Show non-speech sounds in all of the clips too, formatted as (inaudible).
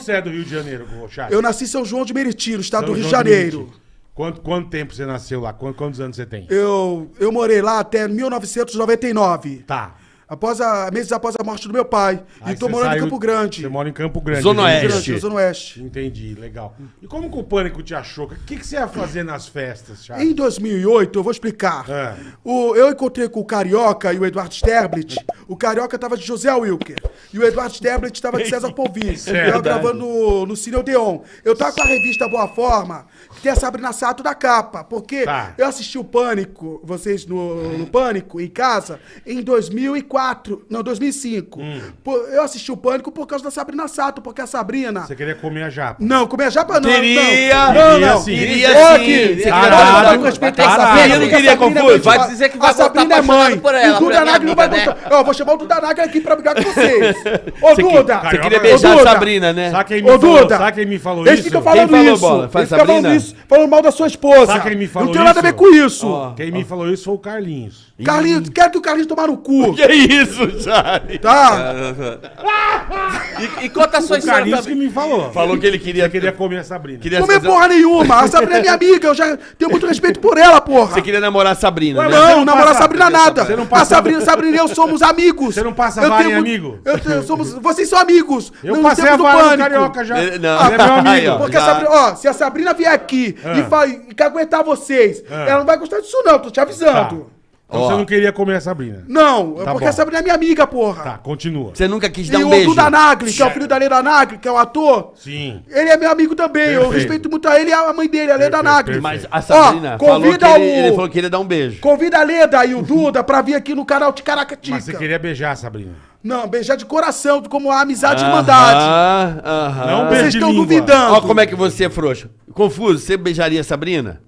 onde você é do Rio de Janeiro, Charles? Eu nasci em São João de Meriti, no estado São do Rio de João Janeiro. Meriti. Quanto, quanto tempo você nasceu lá? Quantos, quantos anos você tem? Eu, eu morei lá até 1999. Tá. Após a, meses após a morte do meu pai. Aí e tô morando saiu- em Campo Grande. Você mora em Campo Grande. Zona Oeste. Grande, Zona Oeste. Entendi, legal. E como que o Pânico te achou? O que, que você ia fazer nas festas, Charles? Em 2008, eu vou explicar. É. O, eu encontrei com o Carioca e o Eduardo Sterblit. O Carioca tava de José Wilker. E o Eduardo Sterblit tava de César Polvin. Certo. (laughs) Eu gravando no, no Cine Odeon. Eu tava com a revista Boa Forma, que tem a Sabrina Sato da capa. Porque Tá. eu assisti o Pânico, vocês no, no Pânico, em casa, em 2004. Não, 2005. Hum. Pô, Eu assisti o Pânico por causa da Sabrina Sato, porque a Sabrina... Você queria comer a japa? Não, comer japa não. Queria, não. Não, queria não. sim. Queria sim. aqui, Você você queria à Caralho, Sabrina, eu não a queria confuso. é Vai muito- dizer que vai a Sabrina voltar é mãe. por ela, E o Duda pra minha Nagli não vai né? voltar. Ó, vou chamar o Duda Nagli aqui pra brigar com (laughs) vocês. Ô, Duda. você queria beijar a Sabrina, né? Sabe quem me Ô, falou? Duda. Sabe quem me falou Eles isso? ficam falando Quem falou, isso. A Eles ficam falando isso, falando mal da sua esposa. Sabe quem me falou Não tem nada a ver isso? com isso. Quem me falou isso foi o Carlinhos. Carlinhos, quero que o Carlinhos tomar no cu. Que isso, Charlie? Tá? E, e conta a sua O história Carlinhos que também. me falou. Falou que ele queria... Você queria comer a Sabrina. queria Comer fazer- porra nenhuma. A Sabrina é minha amiga. Eu já tenho muito respeito por ela, porra. Você queria namorar a Sabrina, né? Não, não namorar passa- Sabrina nada. Você não A passa- Sabrina, Sabrina e eu somos amigos. Você não passa Eu vara tenho em amigo? Eu tenho- somos, vocês são amigos. Eu no passei a vara no Pânico. Carioca já. Ele- não. Ele é meu amigo. Aí, ó. Porque a Já. Sabrina, ó, se a Sabrina vier aqui Ah. e, fa- e caguetar vocês, Ah. ela não vai gostar disso, não, tô te Tá. avisando. Então Ó. você não queria comer a Sabrina. Não, Tá porque bom. a Sabrina é minha amiga, porra. Tá, continua. Você nunca quis E dar um o beijo? Duda Nagli, que é o filho da Leda Nagli, que é o ator, Sim. ele é meu amigo também. Eu Perfeito. respeito muito a ele e a mãe dele, a Leda Perfeito, Nagli. Mas a Sabrina Ó, falou que convida ele, o- ele falou que queria dar um beijo. Convida a Leda e o Duda pra vir aqui no canal de Caracatica. Mas você queria beijar a Sabrina. Não, beijar de coração, como a amizade e irmandade. Aham, aham. Não Vocês beijo de estão língua. duvidando. Ó como é que você é frouxo. Confuso, você beijaria a Sabrina?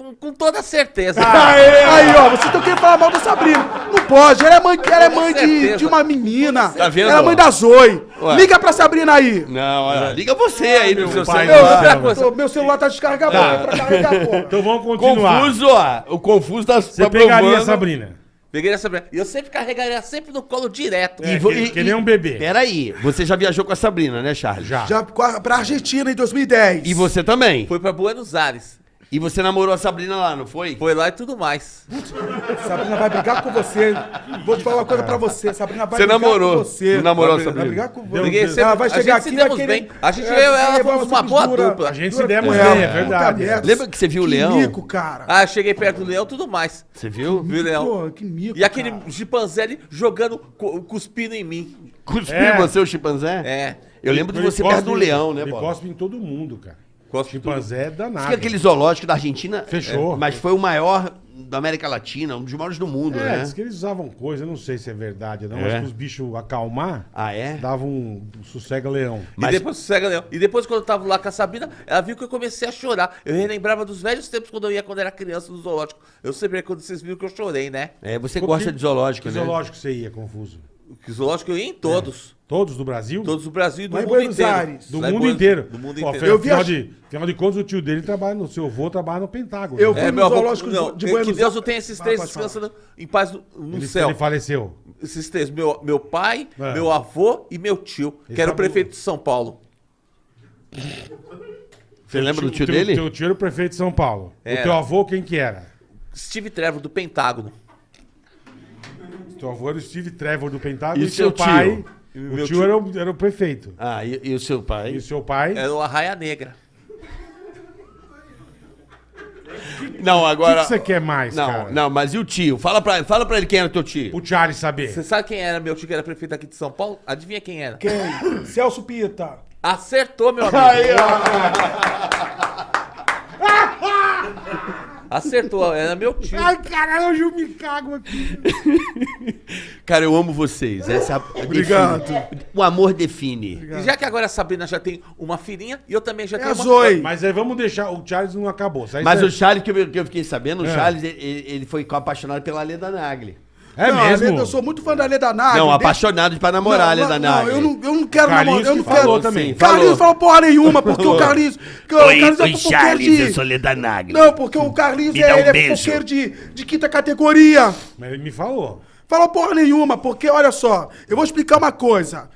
Com, com toda certeza. Aí, ó, vocês estão querendo falar mal da Sabrina. Não pode, ela é mãe, ela é mãe de, de uma menina. Tá vendo, Ela é mãe da Zoe. Ué. Liga pra Sabrina aí. Não, olha, liga você aí no seu pai, celular. Tá. Tô- meu celular tá descarregado pra carregar, porra. Então vamos continuar. Confuso, ó. O confuso tá Você tá pegaria a provando. Sabrina. Peguei essa E eu sempre carregaria sempre no colo direto. É, que, que nem um bebê. Peraí, você já viajou com a Sabrina, né, Charles? Já. Já pra Argentina em 2010. E você também. Foi pra Buenos Aires. E você namorou a Sabrina lá, não foi? Foi lá e tudo mais. Sabrina vai brigar com você. Vou te falar uma coisa pra você. Sabrina vai Você brigar namorou. com você. Não namorou a Sabrina? Vai brigar com você. Briguei sempre- Ela vai a chegar gente aqui e vai querer... bem. A gente, e ela, é, fomos você uma boa dura- dupla. A gente se demos bem, ela. é verdade. Merda. Lembra que você viu o Que leão? mico, cara. Ah, eu cheguei perto do leão tudo mais. Você viu? Viu, leão? Pô, que mico, E aquele cara. chimpanzé ali jogando, cu- cuspindo em mim. Cuspiu É. você, o chimpanzé? É. Eu lembro de Ele você perto do leão, né, Ele Bola? cospe em todo mundo, cara. Cospe em Chimpanzé é danado. Fica aquele zoológico da Argentina. Fechou. é, mas foi o maior da América Latina, um dos maiores do mundo, É, né? diz que eles usavam coisa, eu não sei se é verdade ou não, É. mas os bichos acalmar, Ah, é? davam um, um sossega-leão. Mas- E depois sossega, leão. E depois, quando eu tava lá com a Sabina, ela viu que eu comecei a chorar. Eu relembrava dos velhos tempos quando eu ia quando era criança no zoológico. Eu sempre quando vocês viram que eu chorei, né? É, você gosta que- de zoológico, Que né? zoológico você ia, confuso? Que zoológico eu ia em todos. Todos do Brasil? Todos do Brasil e do Lá em mundo Buenos inteiro. Aires. Do Lá em mundo Buenos- inteiro. Do mundo Pô, inteiro. Eu afinal, viaj- de, afinal de contas, o tio dele trabalha no seu avô, trabalha no Pentágono. Eu né? fui É, no meu avô, zoológico não, de que Buenos Deus não tem esses Ah, três pode falar. descansando em paz no, no ele, céu. ele faleceu. Esses três, meu, meu pai, É. meu avô e meu tio, Ele que era o tá prefeito de São Paulo. Você lembra do tio teu, dele? Teu tio era o prefeito de São Paulo. Era. O teu avô, quem que era? Steve Trevor, do Pentágono. Teu avô era o Steve Trevor do Pentágono E e, seu teu pai... O Meu tio, tio- Era, o, era o prefeito. Ah, e, e o seu pai? E o seu pai... Era o Arraia Negra. Não, O que, agora... que você quer mais, Não, cara? não, mas e o tio? Fala pra, fala pra ele quem era teu tio. O Charlie saber. Você sabe quem era meu tio que era prefeito aqui de São Paulo? Adivinha quem era? Quem? Celso Pita. Acertou, meu (laughs) amigo. Acertou, era meu tio. Ai, caralho, hoje eu me cago aqui. (laughs) Cara, eu amo vocês. Essa Obrigado. define- O amor define. E já que agora a Sabrina já tem uma filhinha e eu também já É tenho a uma. Zoe. Mas aí vamos deixar... O Charles não acabou. Mas você- o Charles, que eu, que eu fiquei sabendo, o É. Charles, ele, ele foi apaixonado pela Leda Nagli. É Não, a mesmo? Leda- eu sou muito fã da Leda Nagli. não, desde- apaixonado pra namorar a Não, Leda não, Nagli. eu não, eu não quero namorar. Eu não que falou quero. também. Carlinhos falou porra nenhuma, porque o Carlinhos. que o Carlinhos é fofoqueiro de. Leda Nagli. Não, porque o Carlinhos é, um ele é fofoqueiro de, de quinta categoria. Mas ele me falou. Falou porra nenhuma, porque olha só, eu vou explicar uma coisa.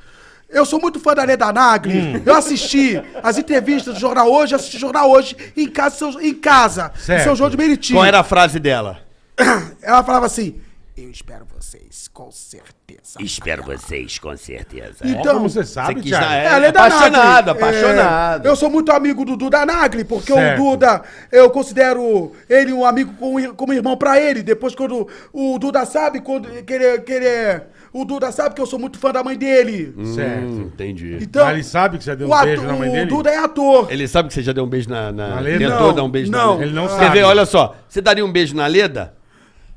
Eu sou muito fã da Leda Nagli. Hum. Eu assisti as entrevistas do Jornal Hoje, assisti o Jornal Hoje em casa, em casa, em. São João de Meriti. Qual era a frase dela? (coughs) Ela falava assim: Eu espero vocês, com certeza. Espero vocês, com certeza. Então, como você sabe, você Thiago. na- É, a Leda apaixonado, Nagli. apaixonado. É, eu sou muito amigo do Duda Nagli, porque Certo. o Duda, eu considero ele um amigo como, como irmão pra ele. Depois, quando o Duda sabe quando, que, ele, que ele é. O Duda sabe que eu sou muito fã da mãe dele. Certo. Hum, entendi. Então, Mas ele sabe que você deu o, um ato- beijo na mãe o dele? Duda é ator. Ele sabe que você já deu um beijo na. na... Na Leda? Tentou Não, dar um beijo não. na Leda. Ele não Quer sabe. ver? Olha só. Você daria um beijo na Leda?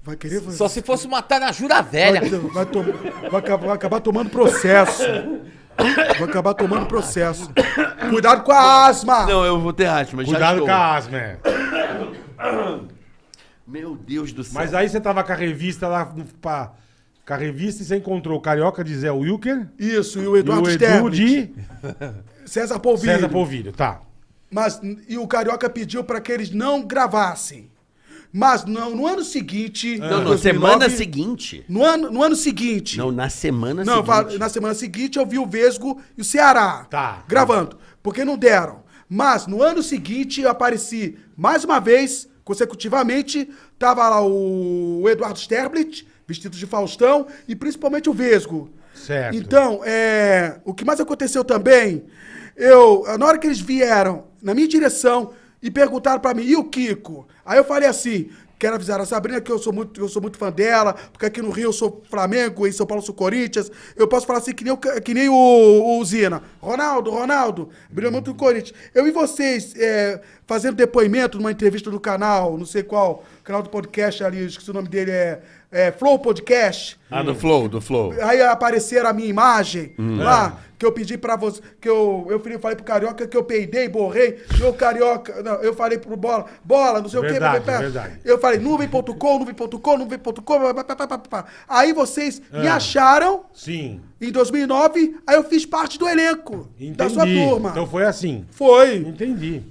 Vai querer. Vai, Só se fosse matar na Jura Velha. vai, vai to- vai acabar, vai acabar tomando processo. Vai acabar tomando processo. Cuidado com a asma. Não, eu vou ter asma. já Cuidado estou. com a asma, é. Meu Deus do céu. Mas aí você tava com a revista lá, pra, com a revista e você encontrou o Carioca de Zé Wilker Isso, e o e Eduardo o Edu de César Polvilho. César Polvilho. Tá. Mas, e o Carioca pediu pra que eles não gravassem. Mas no, no ano seguinte. Não, na 2009, semana seguinte. No ano, no ano seguinte. Não, na semana Não, seguinte. fa- na semana seguinte eu vi o Vesgo e o Ceará. Tá. Gravando. Porque não deram. Mas no ano seguinte eu apareci mais uma vez, consecutivamente. Tava lá o, o Eduardo Sterblit, vestido de Faustão, e principalmente o Vesgo. Certo. Então, é, o que mais aconteceu também, eu, na hora que eles vieram na minha direção e perguntaram pra mim, e o Kiko? Aí eu falei assim, quero avisar a Sabrina que eu sou muito, eu sou muito fã dela, porque aqui no Rio eu sou Flamengo, em São Paulo eu sou Corinthians. Eu posso falar assim que nem o, que nem o, o Zina. Ronaldo, Ronaldo, brilhou muito do Corinthians. Eu e vocês é, fazendo depoimento numa entrevista do canal, não sei qual, canal do podcast ali, esqueci o nome dele, é, é Flow Podcast. Ah, do Flow, do Flow. Aí apareceram a minha imagem Hum. lá, que eu pedi pra você, que eu, eu falei pro Carioca que eu peidei, borrei, e o Carioca, não, eu falei pro Bola, Bola, não sei Verdade, o quê. verdade. Eu falei nuvem.com, nuvem.com, nuvem.com, aí vocês É. me acharam Sim. em 2009, aí eu fiz parte do elenco Entendi. da sua turma. Então foi assim. Foi, Entendi.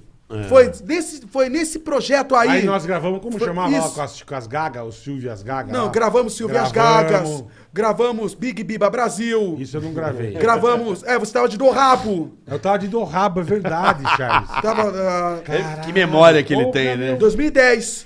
Foi, nesse, foi nesse projeto aí. Aí nós gravamos, como Foi chamava lá isso. com as, com as gagas, o Silvio e as gagas? Não, lá? gravamos Silvias Gravamos. Gagas, gravamos Big Biba Brasil, Isso eu não gravei. gravamos, é, você tava de do rabo. Eu tava de do rabo, é verdade, (laughs) Charles. Tava. ah, Que memória que ele tem, né? Em 2010.